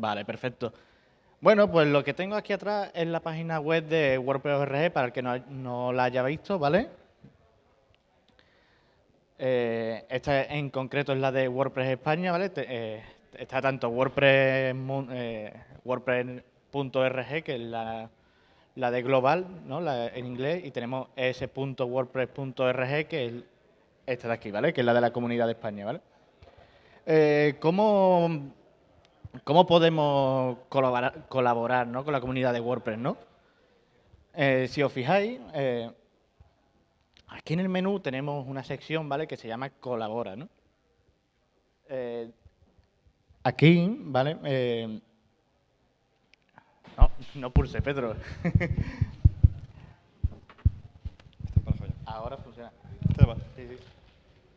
Vale, perfecto. Bueno, pues lo que tengo aquí atrás es la página web de WordPress para el que no, la haya visto, ¿vale? Eh, esta en concreto es la de WordPress España, ¿vale? Eh, está tanto WordPress, eh, WordPress.org, que es la, de global, ¿no? en inglés, y tenemos es.wordpress.org, que es esta de aquí, ¿vale? Que es la de la Comunidad de España, ¿vale? ¿cómo, ¿Cómo podemos colaborar, colaborar ¿no? con la comunidad de WordPress? ¿no? si os fijáis, Aquí en el menú tenemos una sección, ¿vale? Que se llama Colabora, ¿no? Eh, aquí, ¿vale? Eh, no, no pulse, Pedro. Ahora funciona.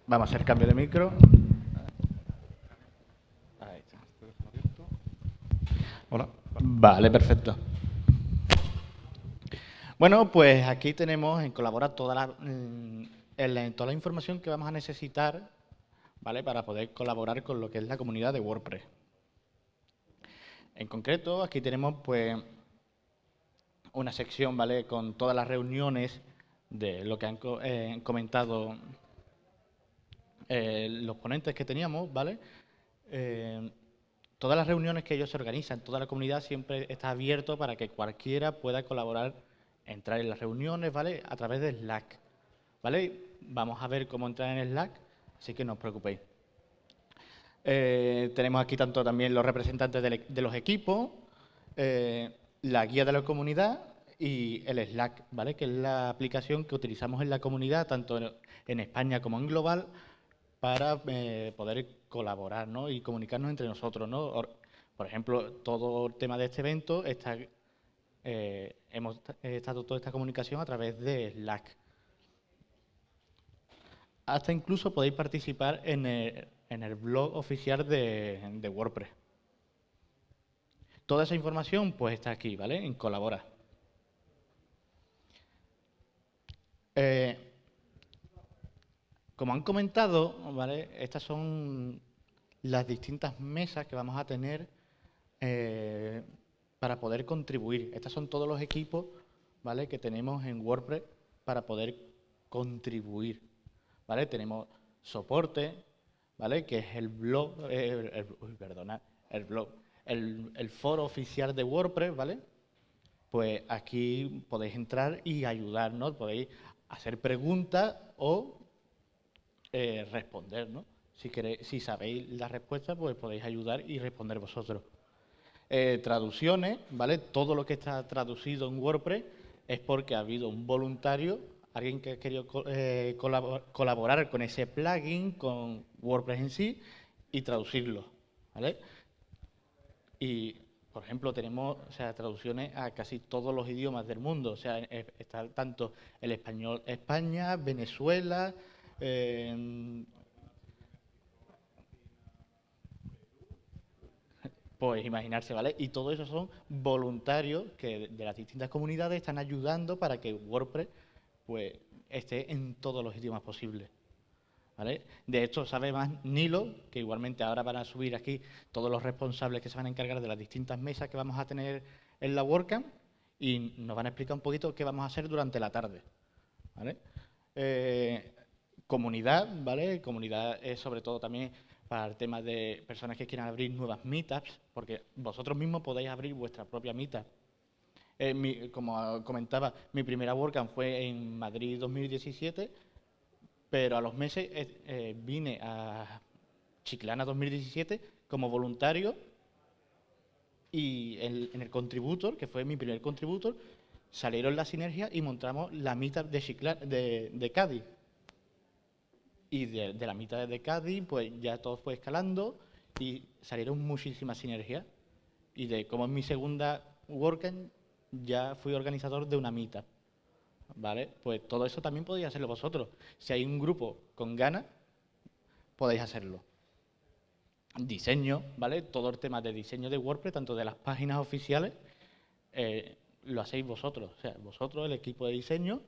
Vamos a hacer cambio de micro. Ahí está. Hola. Vale, perfecto. Bueno, pues aquí tenemos en Colabora toda la, mm, toda la información que vamos a necesitar ¿vale? para poder colaborar con lo que es la comunidad de WordPress. En concreto, aquí tenemos pues una sección ¿vale? con todas las reuniones de lo que han eh, comentado eh, los ponentes que teníamos, ¿vale? Eh, todas las reuniones que ellos se organizan, toda la comunidad siempre está abierto para que cualquiera pueda colaborar entrar en las reuniones, ¿vale? A través de Slack, ¿vale? Vamos a ver cómo entrar en Slack, así que no os preocupéis. Eh, tenemos aquí tanto también los representantes de, los equipos, eh, la guía de la comunidad y el Slack, ¿vale? Que es la aplicación que utilizamos en la comunidad, tanto en, España como en global, para eh, poder colaborar ¿no? y comunicarnos entre nosotros. ¿no? Por ejemplo, todo el tema de este evento está eh, hemos estado toda esta comunicación a través de Slack. Hasta incluso podéis participar en el, blog oficial de, WordPress. Toda esa información pues está aquí, ¿vale? En Colabora. Eh, como han comentado. Estas son las distintas mesas que vamos a tener eh, para poder contribuir. Estos son todos los equipos ¿vale? que tenemos en WordPress para poder contribuir. ¿vale? Tenemos soporte, ¿vale? que es el blog, eh, el, perdona, el blog, el, foro oficial de WordPress, ¿vale? Pues aquí podéis entrar y ayudarnos, podéis hacer preguntas o eh, responder, ¿no? Si, queréis, si sabéis la respuesta, pues podéis ayudar y responder vosotros. Eh, traducciones, ¿vale? Todo lo que está traducido en WordPress es porque ha habido un voluntario, alguien que ha querido eh, colaborar con ese plugin, con WordPress en sí, y traducirlo, ¿vale? Y, por ejemplo, tenemos o sea, traducciones a casi todos los idiomas del mundo, o sea, está tanto el español España, Venezuela, pues imaginarse, ¿vale? Y todo eso son voluntarios que de las distintas comunidades están ayudando para que WordPress pues esté en todos los idiomas posibles. ¿Vale? De esto sabe más Nilo, que igualmente ahora van a subir aquí todos los responsables que se van a encargar de las distintas mesas que vamos a tener en la WordCamp y nos van a explicar un poquito qué vamos a hacer durante la tarde. ¿vale? Eh, comunidad, ¿vale? Comunidad es sobre todo también para el tema de personas que quieran abrir nuevas meetups, porque vosotros mismos podéis abrir vuestra propia meetup. Eh, como comentaba, mi primera WordCamp fue en Madrid 2017, pero a los meses eh, eh, vine a Chiclana 2017 como voluntario y en, el contributor, que fue mi primer contributor, salieron las sinergias y montamos la meetup de, de Cádiz. Y de, la mitad de Cádiz, pues ya todo fue escalando y salieron muchísimas sinergias. Y de como es mi segunda WordCamp, ya fui organizador de una mitad. ¿Vale? Pues todo eso también podéis hacerlo vosotros. Si hay un grupo con ganas, podéis hacerlo. Diseño, ¿vale? Todo el tema de diseño de WordPress, tanto de las páginas oficiales, eh, lo hacéis vosotros. O sea, vosotros, el equipo de diseño,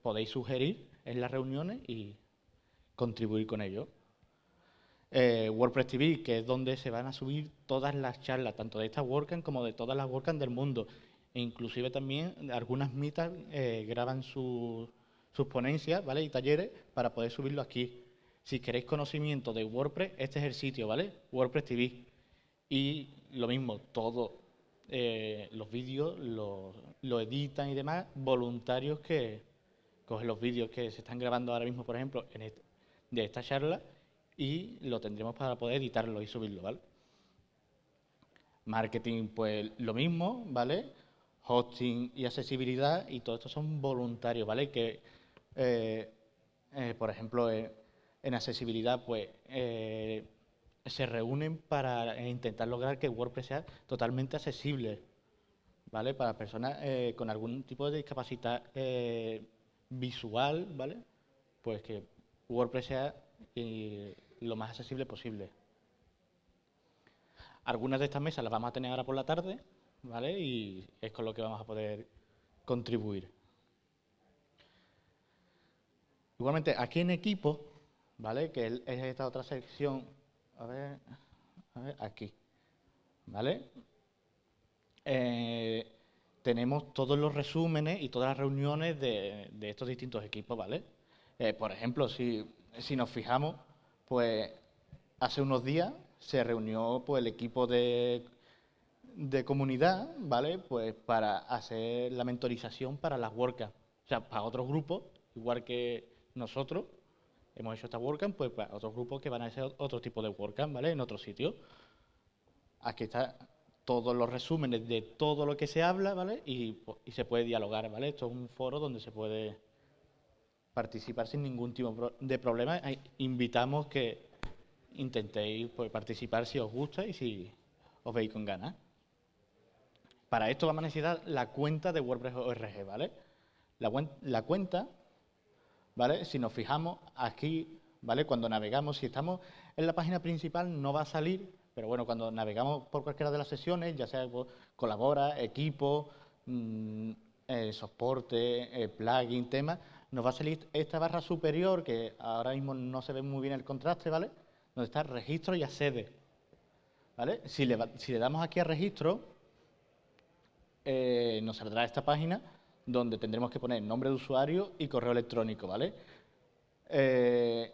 podéis sugerir en las reuniones y contribuir con ello. eh, WordPress TV, que es donde se van a subir todas las charlas, tanto de esta WordCamp como de todas las WordCamp del mundo. E inclusive también algunas mitas eh, graban sus ponencias ¿vale? y talleres para poder subirlo aquí. Si queréis conocimiento de WordPress, este es el sitio, ¿vale? WordPress TV. Y lo mismo, todos eh, los vídeos lo, editan y demás voluntarios que cogen los vídeos que se están grabando ahora mismo, por ejemplo, en de esta charla y lo tendremos para poder editarlo y subirlo, ¿vale? Marketing, pues lo mismo, ¿vale? Hosting y accesibilidad y todo esto son voluntarios, ¿vale? Que, eh, eh, por ejemplo, en accesibilidad, pues se reúnen para intentar lograr que WordPress sea totalmente accesible, ¿vale? Para personas eh, con algún tipo de discapacidad eh, visual, ¿vale? Pues que WordPress sea eh, lo más accesible posible. Algunas de estas mesas las vamos a tener ahora por la tarde, ¿vale? Y es con lo que vamos a poder contribuir. Igualmente, aquí en equipo, ¿vale? Que es esta otra sección a ver, a ver, aquí, ¿vale? Eh, tenemos todos los resúmenes y todas las reuniones de, estos distintos equipos, ¿vale? Eh, por ejemplo, si, nos fijamos, pues hace unos días se reunió pues, el equipo de, de comunidad, ¿vale? Pues para hacer la mentorización para las WordCamp. O sea, para otros grupos, igual que nosotros, hemos hecho esta WordCamp, pues para otros grupos que van a hacer otro tipo de WordCamp, ¿vale? En otro sitio. Aquí está todos los resúmenes de todo lo que se habla, ¿vale? Y, se puede dialogar, ¿vale? Esto es un foro donde se puede participar sin ningún tipo de problema. Invitamos que intentéis pues, participar si os gusta y si os veis con ganas. Para esto vamos a necesitar la cuenta de WordPress ORG, ¿vale? La, cuenta ¿vale? Si nos fijamos aquí, ¿vale? Cuando navegamos, si estamos en la página principal no va a salir, pero bueno, cuando navegamos por cualquiera de las sesiones, ya sea colabora, equipo, mm, eh, soporte, eh, plugin, tema, nos va a salir esta barra superior, que ahora mismo no se ve muy bien el contraste, ¿vale? Donde está registro y accede, ¿vale? Si le, si le damos aquí a registro, eh, nos saldrá esta página donde tendremos que poner nombre de usuario y correo electrónico, ¿vale? Eh,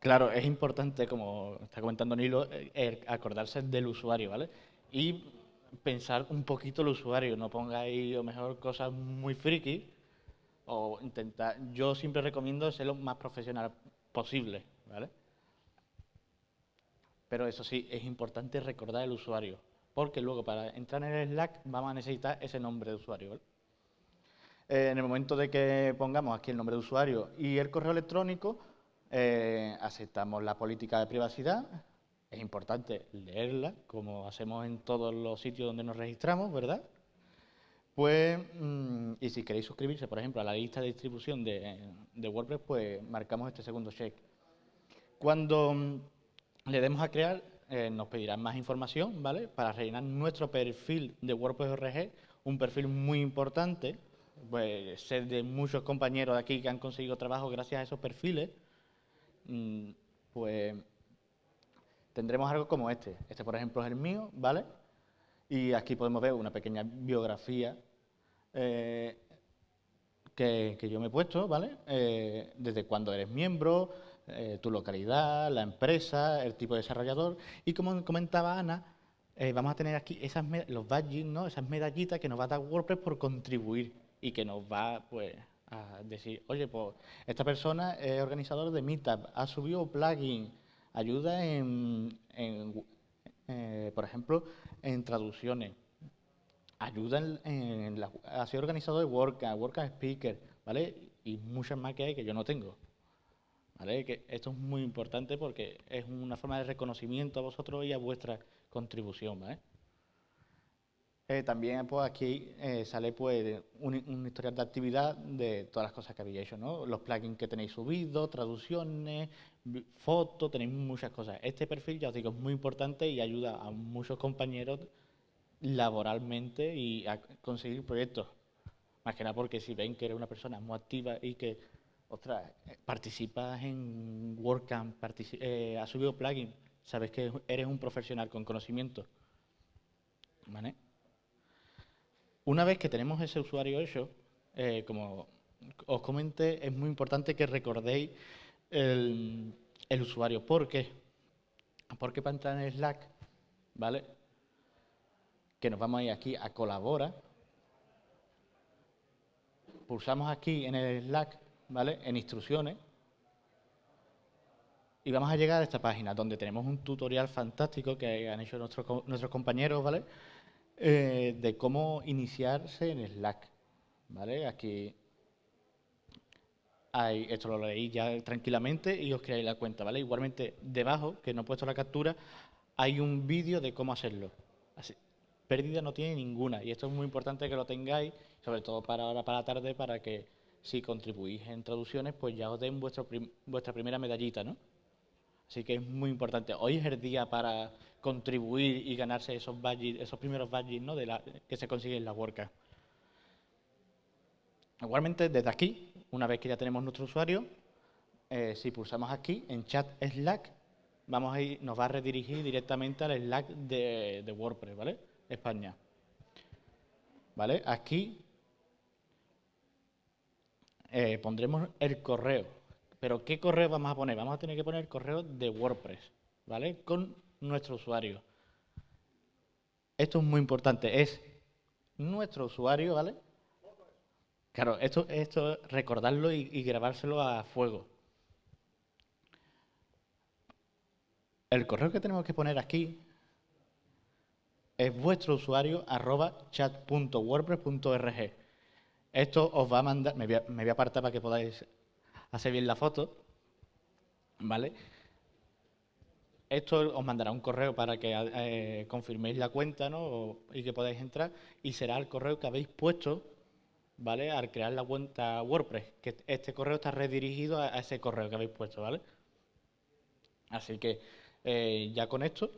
claro, es importante, como está comentando Nilo, eh, acordarse del usuario, ¿vale? Y pensar un poquito el usuario, no pongáis, o mejor, cosas muy friki, o intentar, yo siempre recomiendo ser lo más profesional posible, ¿vale? Pero eso sí, es importante recordar el usuario porque luego para entrar en el Slack vamos a necesitar ese nombre de usuario. Eh, en el momento de que pongamos aquí el nombre de usuario y el correo electrónico, eh, aceptamos la política de privacidad. Es importante leerla, como hacemos en todos los sitios donde nos registramos, ¿verdad? Pues, mm, y si queréis suscribirse, por ejemplo, a la lista de distribución de, WordPress, pues marcamos este segundo check. Cuando mm, le demos a crear, eh, nos pedirán más información, ¿vale? Para rellenar nuestro perfil de WordPress ORG, un perfil muy importante, pues sé de muchos compañeros de aquí que han conseguido trabajo gracias a esos perfiles, mm, pues tendremos algo como este. Este, por ejemplo, es el mío, ¿vale? Y aquí podemos ver una pequeña biografía eh, que, yo me he puesto, ¿vale? Eh, desde cuando eres miembro, eh, tu localidad, la empresa, el tipo de desarrollador. Y como comentaba Ana, vamos a tener aquí esas los badges, ¿no? esas medallitas que nos va a dar WordPress por contribuir y que nos va pues, a decir, oye, pues esta persona es organizador de Meetup, ha subido plugin, ayuda en, eh, por ejemplo, en traducciones, ayuda en, la, ha sido organizador de WordCamp, WordCamp Speaker, ¿vale? Y muchas más que hay que yo no tengo. Que esto es muy importante porque es una forma de reconocimiento a vosotros y a vuestra contribución, eh, también pues aquí eh, sale pues un, historial de actividad de todas las cosas que habéis hecho, ¿no? Los plugins que tenéis subidos, traducciones, fotos, tenéis muchas cosas. Este perfil, ya os digo, es muy importante y ayuda a muchos compañeros laboralmente y a conseguir proyectos. Más que nada porque si ven que eres una persona muy activa y que ostras, participas en WordCamp, eh, has subido plugin, sabes que eres un profesional con conocimiento. ¿Vale? Una vez que tenemos ese usuario hecho, eh, como os comenté, es muy importante que recordéis el, el usuario. ¿Por qué? Porque para entrar en Slack, ¿vale? Que nos vamos a ir aquí a colabora. Pulsamos aquí en el Slack, ¿vale? En instrucciones. Y vamos a llegar a esta página donde tenemos un tutorial fantástico que han hecho nuestros, nuestros compañeros, ¿vale? Eh, de cómo iniciarse en Slack, ¿vale? Aquí esto lo leéis ya tranquilamente y os creáis la cuenta, ¿vale? Igualmente, debajo, que no he puesto la captura, hay un vídeo de cómo hacerlo. Así, pérdida no tiene ninguna y esto es muy importante que lo tengáis, sobre todo para ahora, para la tarde, para que si contribuís en traducciones, pues ya os den vuestro vuestra primera medallita, ¿no? Así que es muy importante. Hoy es el día para contribuir y ganarse esos badges, esos primeros badges ¿no? de la, que se consiguen en la WordCamp. Igualmente, desde aquí, una vez que ya tenemos nuestro usuario, eh, si pulsamos aquí en chat Slack, vamos a ir, nos va a redirigir directamente al Slack de, WordPress, ¿vale? España. ¿Vale? Aquí eh, pondremos el correo. Pero ¿qué correo vamos a poner? Vamos a tener que poner el correo de WordPress, ¿vale? Con nuestro usuario. Esto es muy importante, es nuestro usuario, ¿vale? Claro, esto, esto recordarlo y, grabárselo a fuego. El correo que tenemos que poner aquí es vuestro usuario arroba chat.wordpress.org. Esto os va a mandar, me voy a, apartar para que podáis hacer bien la foto, ¿vale? Esto os mandará un correo para que eh, confirméis la cuenta ¿no? y que podáis entrar y será el correo que habéis puesto ¿vale? Al crear la cuenta WordPress, que este correo está redirigido a, ese correo que habéis puesto, ¿vale? Así que eh, ya con esto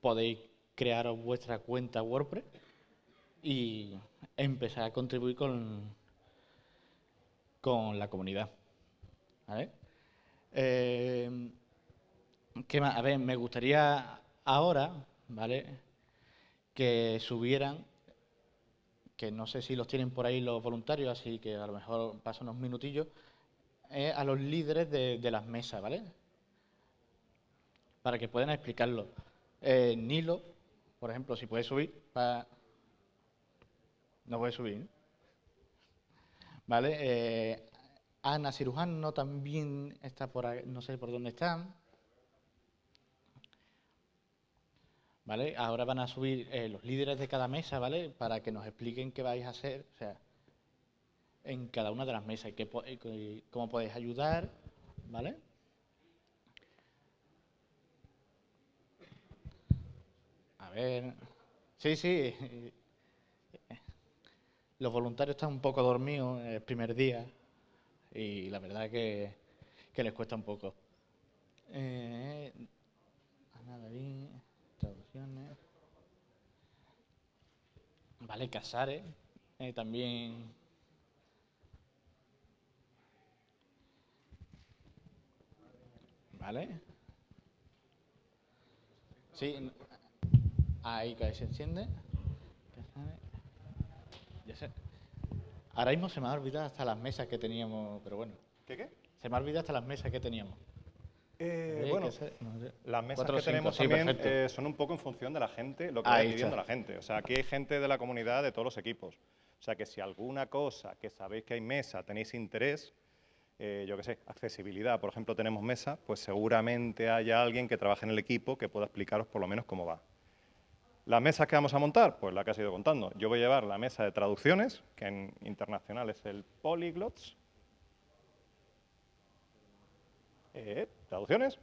podéis crear vuestra cuenta WordPress y empezar a contribuir con, con la comunidad. ¿Vale? Eh, ¿Qué más? A ver, me gustaría ahora, ¿vale? Que subieran que no sé si los tienen por ahí los voluntarios, así que a lo mejor paso unos minutillos, a los líderes de, las mesas, ¿vale? Para que puedan explicarlo. Eh, Nilo, por ejemplo, si puede subir, para... no puede subir, ¿vale? Eh, Ana Cirujano también está por ahí, no sé por dónde están. ¿vale? Ahora van a subir eh, los líderes de cada mesa, ¿vale? Para que nos expliquen qué vais a hacer, o sea, en cada una de las mesas y, qué, cómo podéis ayudar, ¿vale? Sí, sí, los voluntarios están un poco dormidos el primer día y la verdad que, que les cuesta un poco. Eh, bien. Vale, Casares, eh, también. Vale. Sí, ahí que se enciende. Ya sé. Ahora mismo se me ha olvidado hasta las mesas que teníamos, pero bueno. ¿Qué qué? Se me ha olvidado hasta las mesas que teníamos. Eh, bueno, las mesas que tenemos también eh, son un poco en función de la gente, lo que va pidiendo la gente. O sea, aquí hay gente de la comunidad de todos los equipos. O sea, que si alguna cosa que sabéis que hay mesa tenéis interés, eh, yo qué sé, accesibilidad, por ejemplo, tenemos mesa, pues seguramente haya alguien que trabaje en el equipo que pueda explicaros por lo menos cómo va. ¿Las mesas que vamos a montar? Pues la que has ido contando. Yo voy a llevar la mesa de traducciones, que en internacional es el Polyglots, Eh, ¿Traducciones?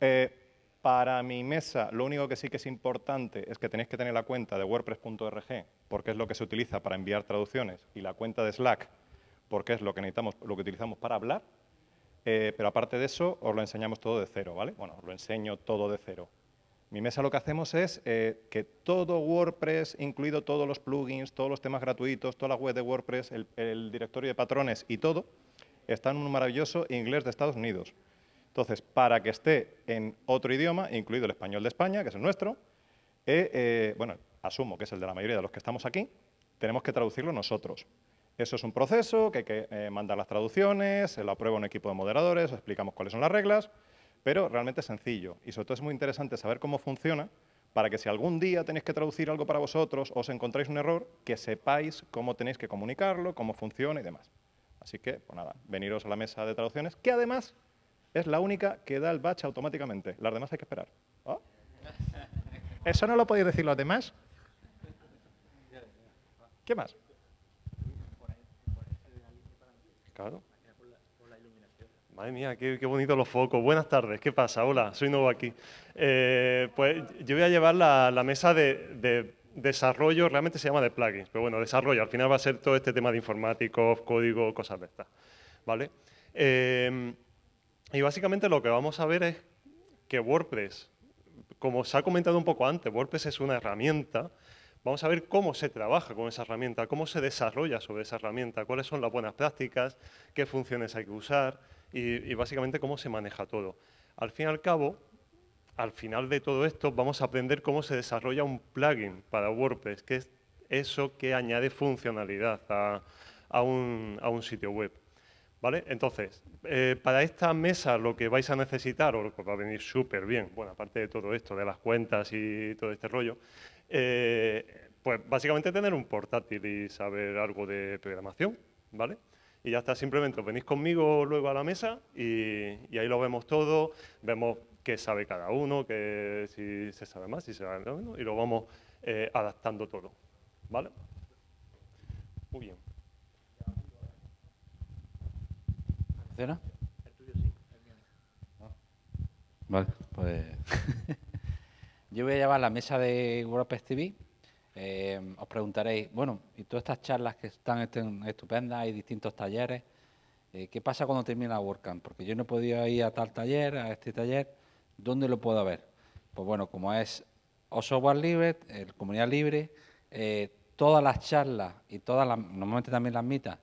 Eh, para mi mesa, lo único que sí que es importante es que tenéis que tener la cuenta de wordpress.org, porque es lo que se utiliza para enviar traducciones, y la cuenta de Slack, porque es lo que necesitamos, lo que utilizamos para hablar. Eh, pero aparte de eso, os lo enseñamos todo de cero, ¿vale? Bueno, os lo enseño todo de cero. Mi mesa lo que hacemos es eh, que todo WordPress, incluido todos los plugins, todos los temas gratuitos, toda la web de WordPress, el, directorio de patrones y todo, está en un maravilloso inglés de Estados Unidos. Entonces, para que esté en otro idioma, incluido el español de España, que es el nuestro, eh, eh, bueno, asumo que es el de la mayoría de los que estamos aquí, tenemos que traducirlo nosotros. Eso es un proceso que hay que mandar las traducciones, se lo aprueba un equipo de moderadores, explicamos cuáles son las reglas, pero realmente sencillo. Y sobre todo es muy interesante saber cómo funciona para que si algún día tenéis que traducir algo para vosotros o os encontráis un error, que sepáis cómo tenéis que comunicarlo, cómo funciona y demás. Así que, pues nada, veniros a la mesa de traducciones, que además es la única que da el batch automáticamente. Las demás hay que esperar. ¿Oh? ¿Eso no lo podéis decir los demás? ¿Qué más? Claro. Madre mía, qué, bonito los focos. Buenas tardes, ¿qué pasa? Hola, soy nuevo aquí. Eh, pues yo voy a llevar la, mesa de, desarrollo, realmente se llama de plugins, pero bueno, desarrollo, al final va a ser todo este tema de informáticos, código, cosas de estas. ¿Vale? Eh, y básicamente lo que vamos a ver es que WordPress, como se ha comentado un poco antes, WordPress es una herramienta, vamos a ver cómo se trabaja con esa herramienta, cómo se desarrolla sobre esa herramienta, cuáles son las buenas prácticas, qué funciones hay que usar, y, básicamente cómo se maneja todo. Al fin y al cabo, al final de todo esto, vamos a aprender cómo se desarrolla un plugin para WordPress, que es eso que añade funcionalidad a, un, sitio web. ¿Vale? Entonces, eh, para esta mesa lo que vais a necesitar, o lo que va a venir súper bien, bueno, aparte de todo esto, de las cuentas y todo este rollo, eh, pues básicamente tener un portátil y saber algo de programación, ¿vale? Y ya está, simplemente venís conmigo luego a la mesa y, ahí lo vemos todo, vemos qué sabe cada uno, que si se sabe más, si se sabe menos, y lo vamos eh, adaptando todo. ¿Vale? Muy bien. ¿Funciona? El tuyo sí, Vale, pues yo voy a llevar la mesa de WordPress TV eh, os preguntaréis, bueno, y todas estas charlas que están estupendas, hay distintos talleres, eh, ¿qué pasa cuando termina WordCamp? Porque yo no he podido ir a tal taller, a este taller, ¿dónde lo puedo ver? Pues bueno, como es o software libre, el comunidad libre, eh, todas las charlas y todas las, normalmente también las mitas,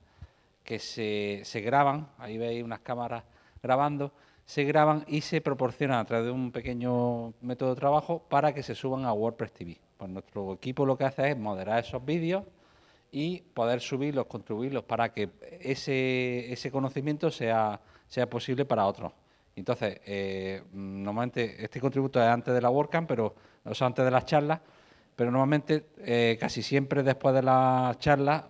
que se, se graban, ahí veis unas cámaras grabando, se graban y se proporcionan a través de un pequeño método de trabajo para que se suban a WordPress TV. Pues nuestro equipo lo que hace es moderar esos vídeos y poder subirlos, contribuirlos para que ese, ese conocimiento sea, sea posible para otros. Entonces, eh, normalmente este contributo es antes de la WordCamp, pero no es antes de las charlas, pero normalmente eh, casi siempre después de las charlas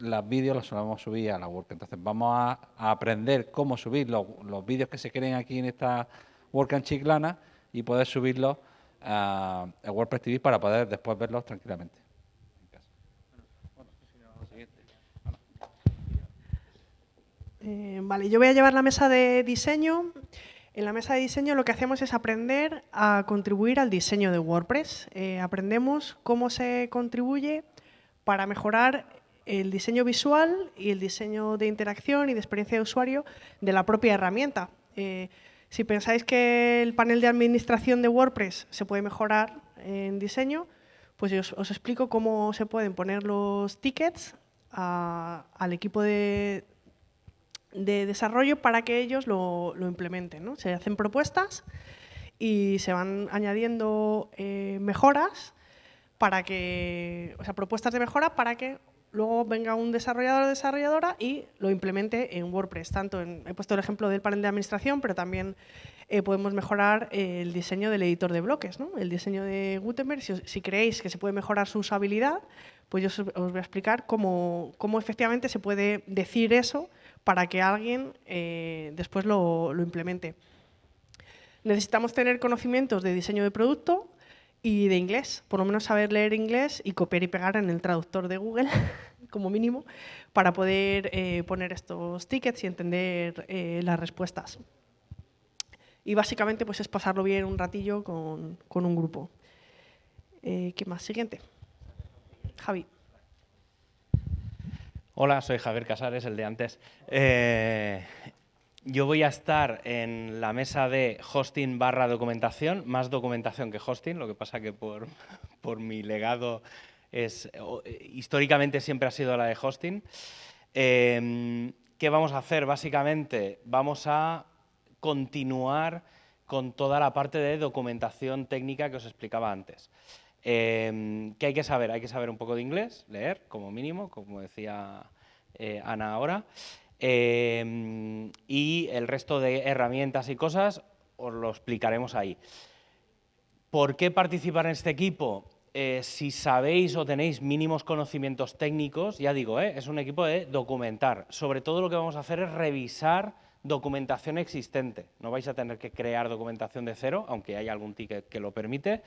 los vídeos los solemos subir a la WordCamp. Entonces vamos a, aprender cómo subir los, los vídeos que se creen aquí en esta WordCamp chiclana y poder subirlos a, WordPress TV para poder después verlos tranquilamente. Eh, vale, yo voy a llevar la mesa de diseño. En la mesa de diseño lo que hacemos es aprender a contribuir al diseño de WordPress. Eh, aprendemos cómo se contribuye para mejorar el diseño visual y el diseño de interacción y de experiencia de usuario de la propia herramienta. Eh, si pensáis que el panel de administración de WordPress se puede mejorar en diseño, pues yo os, explico cómo se pueden poner los tickets al equipo de, desarrollo para que ellos lo, implementen. Se hacen propuestas y se van añadiendo eh, mejoras para que, o sea, propuestas de mejora para que luego venga un desarrollador o desarrolladora y lo implemente en WordPress. Tanto he puesto el ejemplo del panel de administración, pero también eh, podemos mejorar el diseño del editor de bloques, el diseño de Gutenberg. Si, creéis que se puede mejorar su usabilidad, pues yo os, voy a explicar cómo, efectivamente se puede decir eso para que alguien eh, después lo, lo implemente. Necesitamos tener conocimientos de diseño de producto, y de inglés, por lo menos saber leer inglés y copiar y pegar en el traductor de Google, como mínimo, para poder eh, poner estos tickets y entender eh, las respuestas. Y básicamente pues es pasarlo bien un ratillo con, con un grupo. Eh, ¿Qué más? Siguiente. Javi. Hola, soy Javier Casares, el de antes. Yo voy a estar en la mesa de hosting barra documentación, más documentación que hosting, lo que pasa que por, por mi legado es, históricamente siempre ha sido la de hosting. Em, ¿Qué vamos a hacer? Básicamente vamos a continuar con toda la parte de documentación técnica que os explicaba antes. Em, ¿Qué hay que saber? Hay que saber un poco de inglés, leer como mínimo, como decía eh, Ana ahora. Em, y el resto de herramientas y cosas os lo explicaremos ahí. ¿Por qué participar en este equipo? Eh, si sabéis o tenéis mínimos conocimientos técnicos, ya digo, eh, es un equipo de documentar. Sobre todo lo que vamos a hacer es revisar documentación existente. No vais a tener que crear documentación de cero, aunque hay algún ticket que lo permite,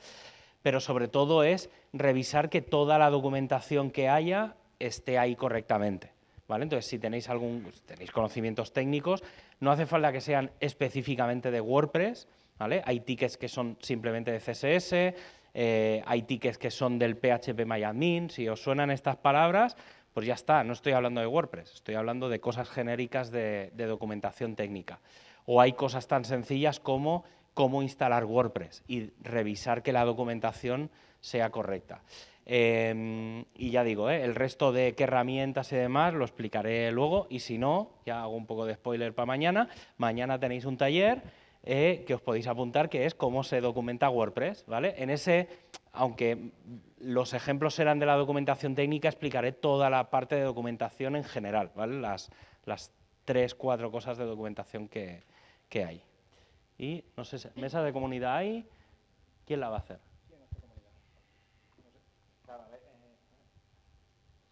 pero sobre todo es revisar que toda la documentación que haya esté ahí correctamente. Entonces, si tenéis, algún, tenéis conocimientos técnicos, no hace falta que sean específicamente de WordPress, ¿vale? Hay tickets que son simplemente de CSS, eh, hay tickets que son del PHP si os suenan estas palabras, pues ya está, no estoy hablando de WordPress, estoy hablando de cosas genéricas de documentación técnica. O hay cosas tan sencillas como cómo instalar WordPress y revisar que la documentación sea correcta. Em, y ya digo, ¿eh? el resto de qué herramientas y demás lo explicaré luego y si no, ya hago un poco de spoiler para mañana, mañana tenéis un taller eh, que os podéis apuntar que es cómo se documenta WordPress, ¿vale? En ese, aunque los ejemplos serán de la documentación técnica, explicaré toda la parte de documentación en general, ¿vale? Las, las tres, cuatro cosas de documentación que, que hay. Y, no sé, mesa de comunidad hay, ¿quién la va a hacer?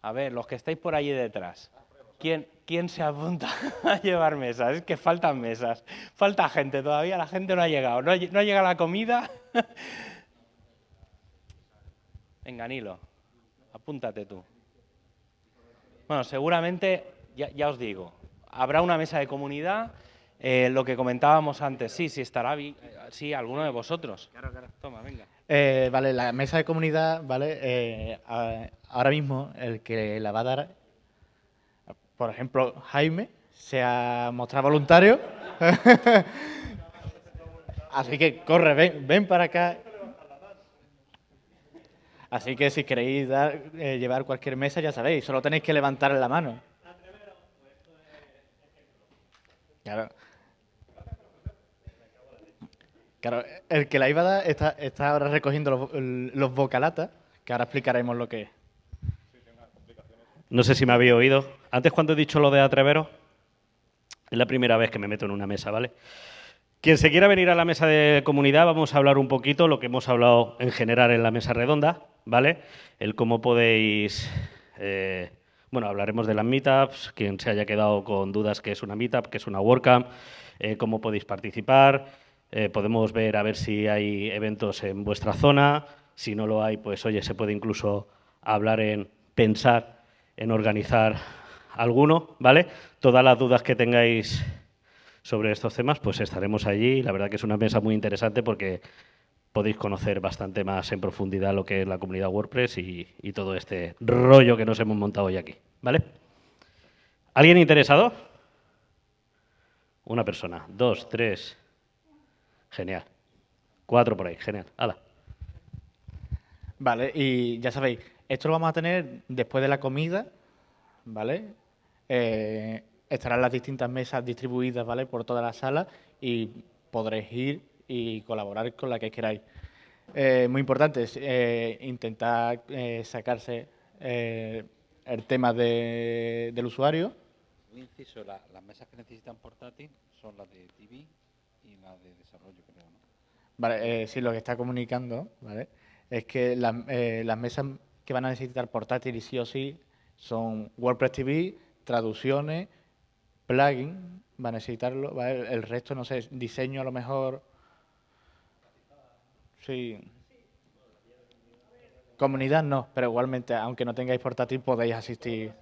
A ver, los que estáis por allí detrás, ¿quién, ¿quién se apunta a llevar mesas? Es que faltan mesas, falta gente todavía, la gente no ha llegado, no, no llega la comida. Venga, Nilo, apúntate tú. Bueno, seguramente, ya, os digo, habrá una mesa de comunidad, eh, lo que comentábamos antes, sí, sí estará, sí, alguno de vosotros. Claro, claro. Toma, venga. Eh, vale, la mesa de comunidad, ¿vale? Eh, ahora mismo el que la va a dar, por ejemplo, Jaime, se ha mostrado voluntario. Así que corre, ven, ven para acá. Así que si queréis dar, eh, llevar cualquier mesa, ya sabéis, solo tenéis que levantar la mano. Claro. Claro, el que la iba a dar está, ahora recogiendo los, los vocalatas, que ahora explicaremos lo que es. No sé si me había oído. Antes cuando he dicho lo de atreveros, es la primera vez que me meto en una mesa, ¿vale? Quien se quiera venir a la mesa de comunidad, vamos a hablar un poquito lo que hemos hablado en general en la mesa redonda, ¿vale? El cómo podéis... Eh, bueno, hablaremos de las meetups, quien se haya quedado con dudas qué es una meetup, qué es una WordCamp, eh, cómo podéis participar, eh, podemos ver a ver si hay eventos en vuestra zona. Si no lo hay, pues oye, se puede incluso hablar en pensar en organizar alguno, ¿vale? Todas las dudas que tengáis sobre estos temas, pues estaremos allí. La verdad que es una mesa muy interesante porque podéis conocer bastante más en profundidad lo que es la comunidad WordPress y, y todo este rollo que nos hemos montado hoy aquí, ¿vale? ¿Alguien interesado? Una persona, dos, tres, Genial. Cuatro por ahí, genial. Hala. Vale, y ya sabéis, esto lo vamos a tener después de la comida, ¿vale? Eh, estarán las distintas mesas distribuidas, ¿vale? Por toda la sala y podréis ir y colaborar con la que queráis. Eh, muy importante es eh, intentar eh, sacarse el tema del usuario. Un inciso, las mesas que necesitan portátil son las de TV de desarrollo, creo, ¿no? Vale, eh, sí, lo que está comunicando, ¿vale? Es que eh, las mesas que van a necesitar portátiles sí o sí son WordPress TV, traducciones, plugin, va a necesitarlo, ¿vale? El resto, no sé, diseño a lo mejor. Sí. Comunidad no, pero igualmente, aunque no tengáis portátil, podéis asistir.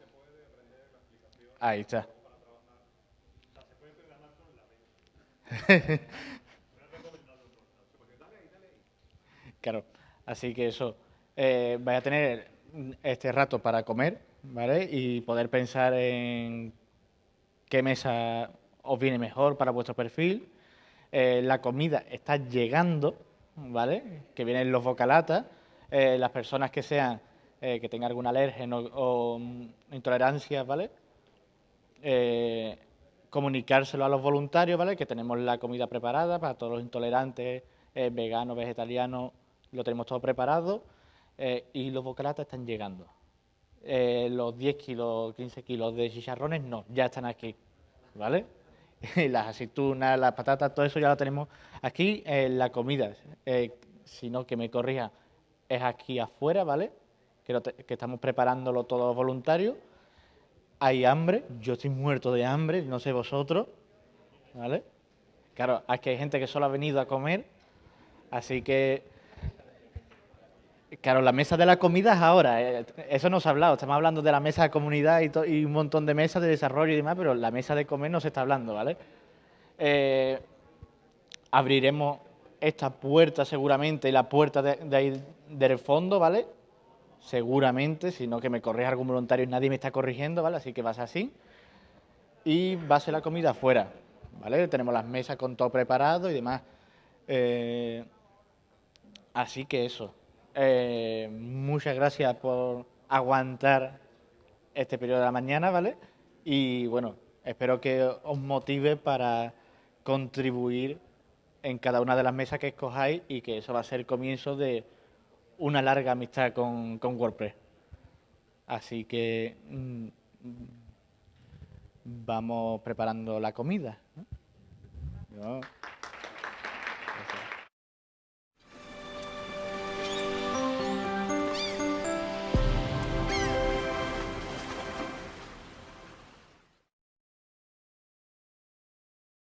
Ahí está. claro, así que eso, eh, vaya a tener este rato para comer, ¿vale? Y poder pensar en qué mesa os viene mejor para vuestro perfil. Eh, la comida está llegando, ¿vale? Que vienen los bocalatas. Eh, las personas que sean, eh, que tengan alguna alergia o, mm, intolerancia, ¿vale? Comunicárselo a los voluntarios, ¿vale? Que tenemos la comida preparada para todos los intolerantes, veganos, vegetarianos, lo tenemos todo preparado y los bocalatas están llegando. los 10 kilos, 15 kilos de chicharrones no, ya están aquí, ¿vale? las aceitunas, las patatas, todo eso ya lo tenemos aquí. la comida, eh, sino que me corrija, es aquí afuera, ¿vale? Que, que estamos preparándolo todos voluntarios. Hay hambre, yo estoy muerto de hambre, no sé vosotros, ¿vale? Claro, aquí hay gente que solo ha venido a comer, así que Claro, la mesa de la comida es ahora, eh, eso no se ha hablado, estamos hablando de la mesa de comunidad y, un montón de mesas de desarrollo y demás, pero la mesa de comer no se está hablando, ¿vale? Eh, abriremos esta puerta seguramente, la puerta de, ahí del fondo, ¿vale? Seguramente, si no que me corrija algún voluntario y nadie me está corrigiendo, ¿vale? Así que va a ser así. Y va a ser la comida afuera, ¿vale? Tenemos las mesas con todo preparado y demás. Eh, así que eso. Eh, muchas gracias por aguantar este periodo de la mañana, ¿vale? Y bueno, espero que os motive para contribuir en cada una de las mesas que escojáis y que eso va a ser el comienzo de una larga amistad con, WordPress. Así que mm, vamos preparando la comida.